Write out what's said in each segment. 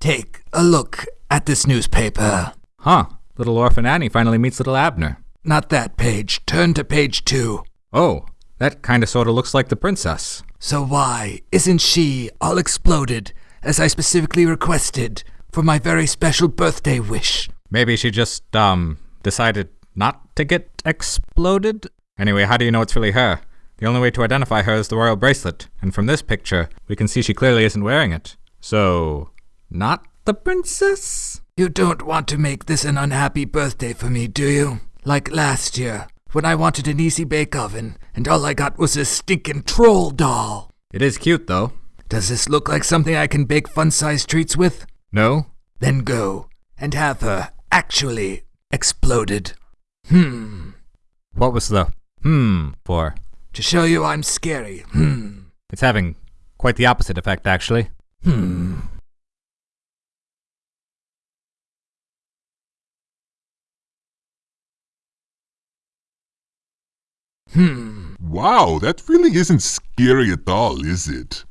Take a look at this newspaper. Huh. Little orphan Annie finally meets little Abner. Not that page. Turn to page two. Oh, that kinda sorta looks like the princess. So why isn't she all exploded, as I specifically requested, for my very special birthday wish? Maybe she just, um, decided not to get exploded? Anyway, how do you know it's really her? The only way to identify her is the royal bracelet, and from this picture, we can see she clearly isn't wearing it. So, not the princess? You don't want to make this an unhappy birthday for me, do you? Like last year, when I wanted an easy bake oven, and all I got was a stinking troll doll. It is cute, though. Does this look like something I can bake fun-sized treats with? No? Then go and have her actually exploded. Hmm. What was the hmm for? To show you I'm scary. Hmm. It's having quite the opposite effect, actually. Hmm. Hmm. Wow, that really isn't scary at all, is it?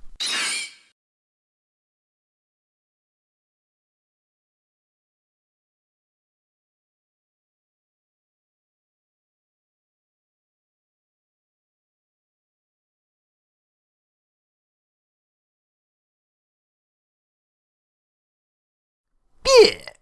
Yeah.